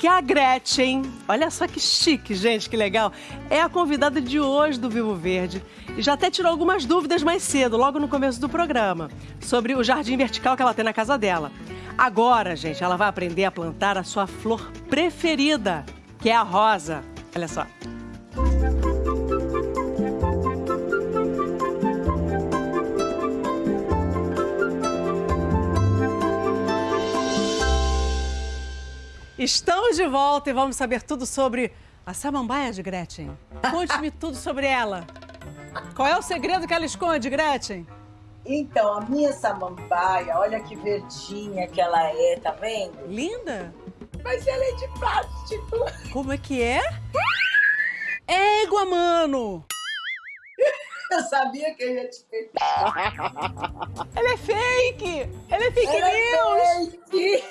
que a Gretchen, olha só que chique, gente, que legal, é a convidada de hoje do Vivo Verde. E já até tirou algumas dúvidas mais cedo, logo no começo do programa, sobre o jardim vertical que ela tem na casa dela. Agora, gente, ela vai aprender a plantar a sua flor preferida, que é a rosa. Olha só. Estamos de volta e vamos saber tudo sobre a samambaia de Gretchen. Conte-me tudo sobre ela. Qual é o segredo que ela esconde, Gretchen? Então, a minha samambaia, olha que verdinha que ela é, tá vendo? Linda? Mas ela é de plástico. Como é que é? Égua, mano! Eu sabia que eu ia te pegar. Ela é fake! Ela é fake ela news! É fake.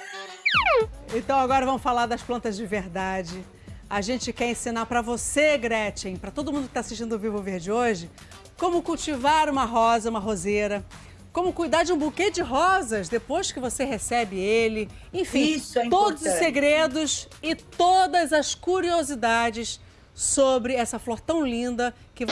Então agora vamos falar das plantas de verdade. A gente quer ensinar para você, Gretchen, para todo mundo que está assistindo o Vivo Verde hoje, como cultivar uma rosa, uma roseira, como cuidar de um buquê de rosas depois que você recebe ele. Enfim, é todos os segredos e todas as curiosidades sobre essa flor tão linda que...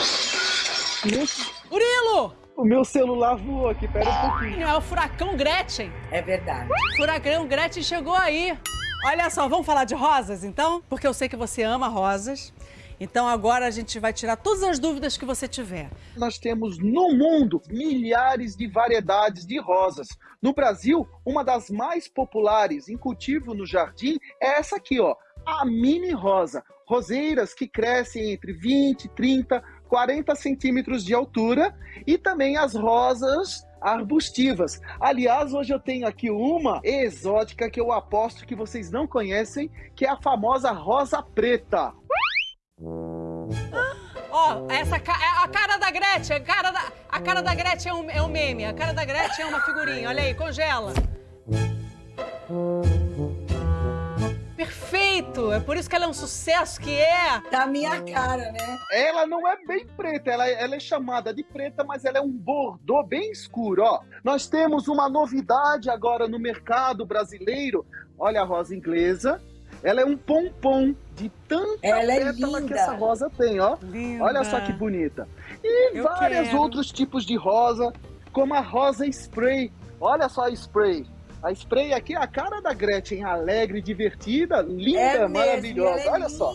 Murilo! O meu celular voou aqui, pera um pouquinho. É o furacão Gretchen. É verdade. Furacão Gretchen chegou aí. Olha só, vamos falar de rosas então? Porque eu sei que você ama rosas. Então agora a gente vai tirar todas as dúvidas que você tiver. Nós temos no mundo milhares de variedades de rosas. No Brasil, uma das mais populares em cultivo no jardim é essa aqui, ó, a mini rosa. Roseiras que crescem entre 20, 30, 40 centímetros de altura e também as rosas arbustivas. Aliás, hoje eu tenho aqui uma exótica que eu aposto que vocês não conhecem, que é a famosa rosa preta. Ó, oh, essa é a cara da Gretchen, a cara da, a cara da Gretchen é um, é um meme, a cara da Gretchen é uma figurinha, olha aí, congela. Perfeito! É por isso que ela é um sucesso que é. Da minha cara, né? Ela não é bem preta, ela, ela é chamada de preta, mas ela é um bordô bem escuro, ó. Nós temos uma novidade agora no mercado brasileiro. Olha a rosa inglesa. Ela é um pompom de tanta ela é pétala é que essa rosa tem, ó. Linda. Olha só que bonita. E Eu vários quero. outros tipos de rosa, como a rosa spray. Olha só a spray. A spray aqui é a cara da Gretchen, alegre, divertida, linda, é maravilhosa. É Olha linda. só.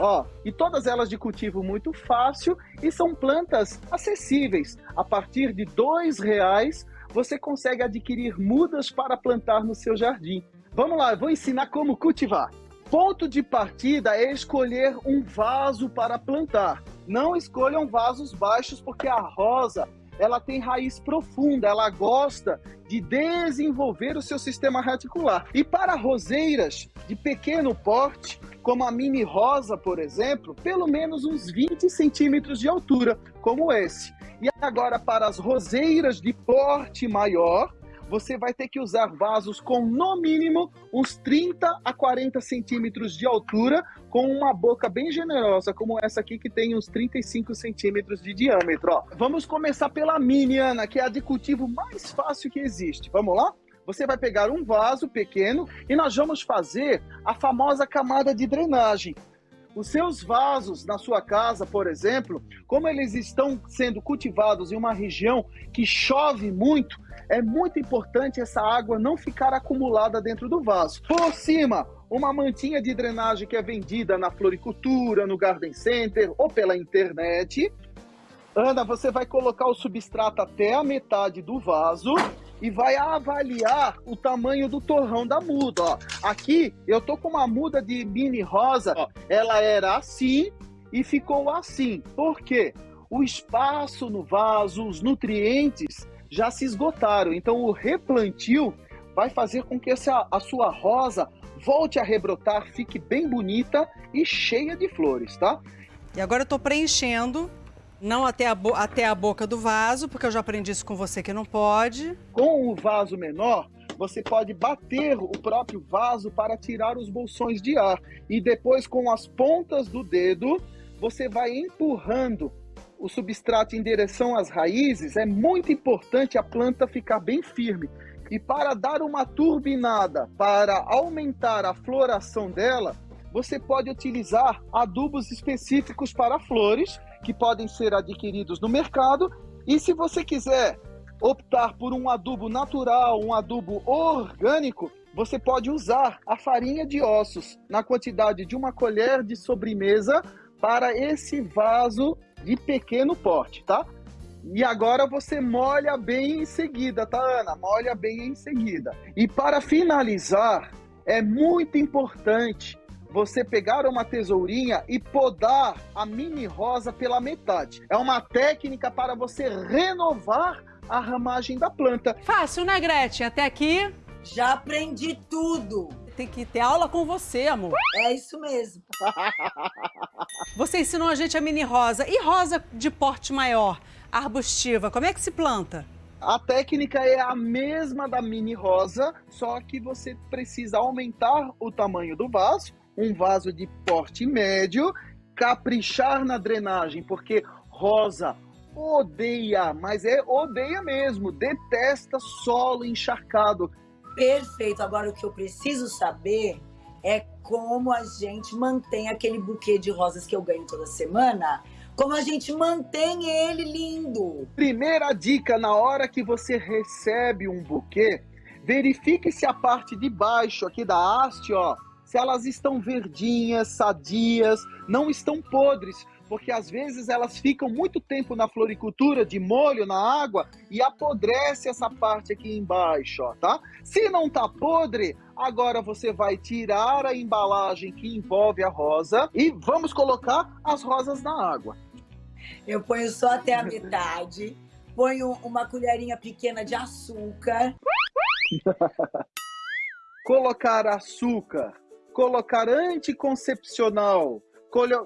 Ó, e todas elas de cultivo muito fácil e são plantas acessíveis. A partir de dois reais você consegue adquirir mudas para plantar no seu jardim. Vamos lá, eu vou ensinar como cultivar. Ponto de partida é escolher um vaso para plantar. Não escolham vasos baixos porque a rosa ela tem raiz profunda, ela gosta de desenvolver o seu sistema reticular. E para roseiras de pequeno porte, como a mini rosa, por exemplo, pelo menos uns 20 centímetros de altura, como esse. E agora para as roseiras de porte maior, você vai ter que usar vasos com no mínimo uns 30 a 40 centímetros de altura, com uma boca bem generosa, como essa aqui que tem uns 35 centímetros de diâmetro. Ó. Vamos começar pela mini, Ana, que é a de cultivo mais fácil que existe. Vamos lá? Você vai pegar um vaso pequeno e nós vamos fazer a famosa camada de drenagem. Os seus vasos na sua casa, por exemplo, como eles estão sendo cultivados em uma região que chove muito, é muito importante essa água não ficar acumulada dentro do vaso. Por cima, uma mantinha de drenagem que é vendida na floricultura, no garden center ou pela internet. Ana, você vai colocar o substrato até a metade do vaso e vai avaliar o tamanho do torrão da muda. Ó. Aqui eu tô com uma muda de mini rosa, ó. ela era assim e ficou assim. Por quê? O espaço no vaso, os nutrientes já se esgotaram. Então o replantio vai fazer com que essa, a sua rosa volte a rebrotar, fique bem bonita e cheia de flores, tá? E agora eu tô preenchendo, não até a, até a boca do vaso, porque eu já aprendi isso com você que não pode. Com o vaso menor, você pode bater o próprio vaso para tirar os bolsões de ar. E depois, com as pontas do dedo, você vai empurrando o substrato em direção às raízes. É muito importante a planta ficar bem firme E para dar uma turbinada, para aumentar a floração dela, você pode utilizar adubos específicos para flores, que podem ser adquiridos no mercado. E se você quiser optar por um adubo natural, um adubo orgânico, você pode usar a farinha de ossos na quantidade de uma colher de sobremesa para esse vaso de pequeno porte, tá? E agora você molha bem em seguida, tá, Ana? Molha bem em seguida. E para finalizar, é muito importante você pegar uma tesourinha e podar a mini rosa pela metade. É uma técnica para você renovar a ramagem da planta. Fácil, né, Gretchen? Até aqui. Já aprendi tudo. Tem que ter aula com você, amor. É isso mesmo. Você ensinou a gente a mini rosa. E rosa de porte maior, arbustiva, como é que se planta? A técnica é a mesma da mini rosa, só que você precisa aumentar o tamanho do vaso, um vaso de porte médio, caprichar na drenagem, porque rosa odeia, mas é odeia mesmo, detesta solo encharcado. Perfeito. Agora o que eu preciso saber é como a gente mantém aquele buquê de rosas que eu ganho toda semana. Como a gente mantém ele lindo. Primeira dica na hora que você recebe um buquê, verifique se a parte de baixo aqui da haste, ó, se elas estão verdinhas, sadias, não estão podres porque às vezes elas ficam muito tempo na floricultura, de molho na água, e apodrece essa parte aqui embaixo, ó, tá? Se não tá podre, agora você vai tirar a embalagem que envolve a rosa e vamos colocar as rosas na água. Eu ponho só até a metade, ponho uma colherinha pequena de açúcar. colocar açúcar, colocar anticoncepcional,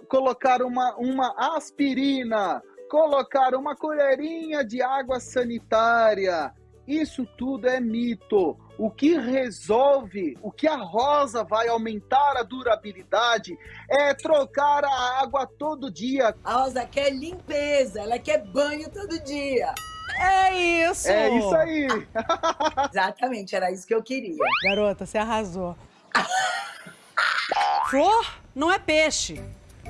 colocar uma, uma aspirina, colocar uma colherinha de água sanitária. Isso tudo é mito. O que resolve, o que a rosa vai aumentar a durabilidade é trocar a água todo dia. A rosa quer limpeza, ela quer banho todo dia. É isso! É isso aí! Exatamente, era isso que eu queria. Garota, você arrasou. Flor não é peixe.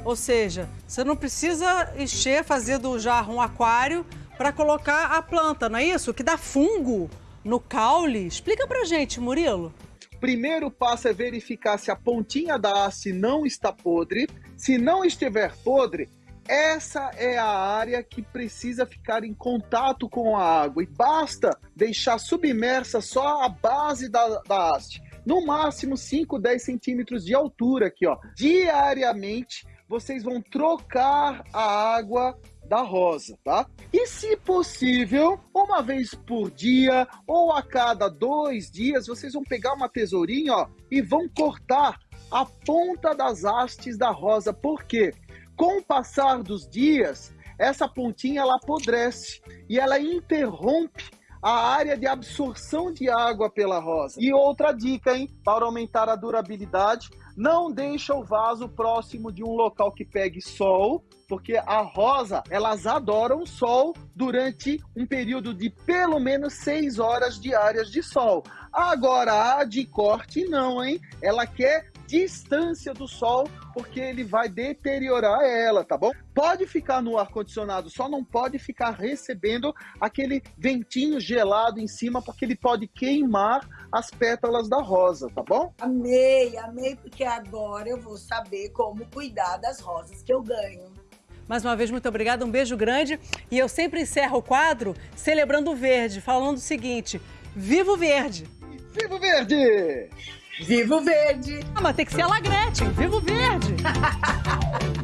Ou seja, você não precisa encher, fazer do jarro um aquário para colocar a planta, não é isso? Que dá fungo no caule. Explica pra gente, Murilo. Primeiro passo é verificar se a pontinha da haste não está podre. Se não estiver podre, essa é a área que precisa ficar em contato com a água e basta deixar submersa só a base da, da haste no máximo 5, 10 centímetros de altura aqui, ó. Diariamente, vocês vão trocar a água da rosa, tá? E se possível, uma vez por dia ou a cada dois dias, vocês vão pegar uma tesourinha, ó, e vão cortar a ponta das hastes da rosa. Por quê? Com o passar dos dias, essa pontinha ela apodrece e ela interrompe a área de absorção de água pela rosa. E outra dica, hein, para aumentar a durabilidade, não deixa o vaso próximo de um local que pegue sol, porque a rosa, elas adoram sol durante um período de pelo menos seis horas diárias de sol. Agora, a de corte não, hein? Ela quer distância do sol, porque ele vai deteriorar ela, tá bom? Pode ficar no ar-condicionado, só não pode ficar recebendo aquele ventinho gelado em cima, porque ele pode queimar as pétalas da rosa, tá bom? Amei, amei, porque agora eu vou saber como cuidar das rosas que eu ganho. Mais uma vez, muito obrigada, um beijo grande. E eu sempre encerro o quadro celebrando o verde, falando o seguinte: Viva o verde! Viva o verde! Viva o verde! Ah, mas tem que ser a Lagrete, viva o verde!